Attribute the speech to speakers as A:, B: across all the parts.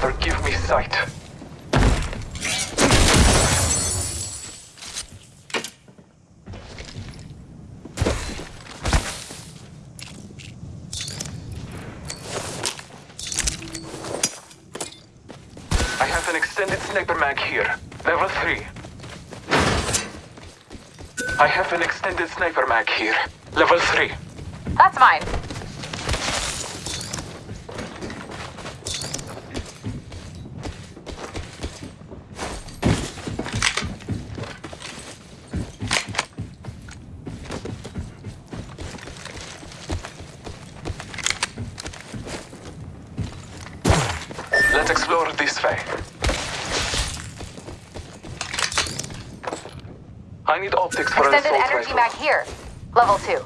A: Father, give me sight. I have an extended sniper mag here. Level 3. I have an extended sniper mag here. Level 3.
B: That's mine.
A: Let's explore this way. I need optics for an assault
B: energy
A: rifle.
B: mag here. Level 2.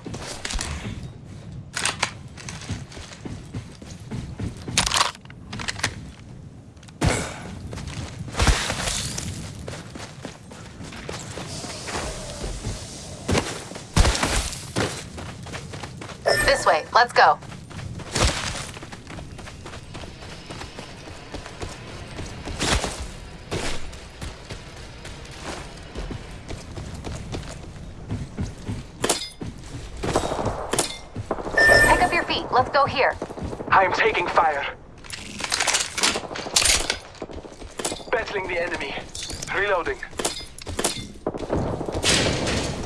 B: This way. Let's go. Let's go here.
A: I am taking fire. Battling the enemy. Reloading.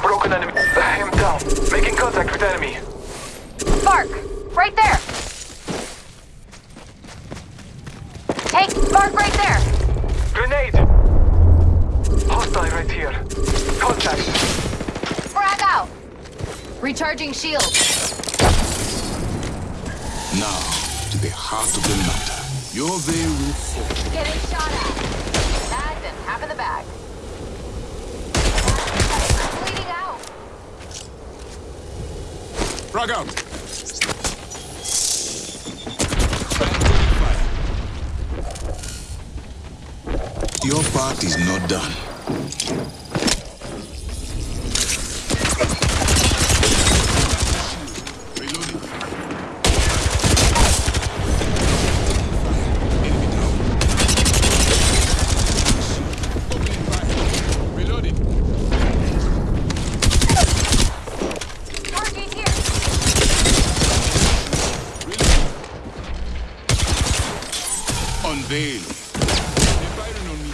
A: Broken enemy. I am down. Making contact with enemy.
B: Mark! Right there! Take Mark right there!
A: Grenade! Hostile right here. Contact.
B: Frag out! Recharging shield.
C: Now, to the heart of the matter. Your veil will fall.
B: Getting shot at. Tagged and half in the bag. Bleeding out.
C: Frag out! Your part is not done. Reloading. Enemy down. Opening fire. Reloading.
B: Target here.
C: Unveil. They're firing on me.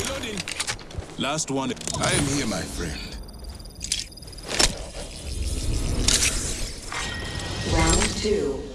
C: Reloading. Last one. I am here, my friend.
D: Round two.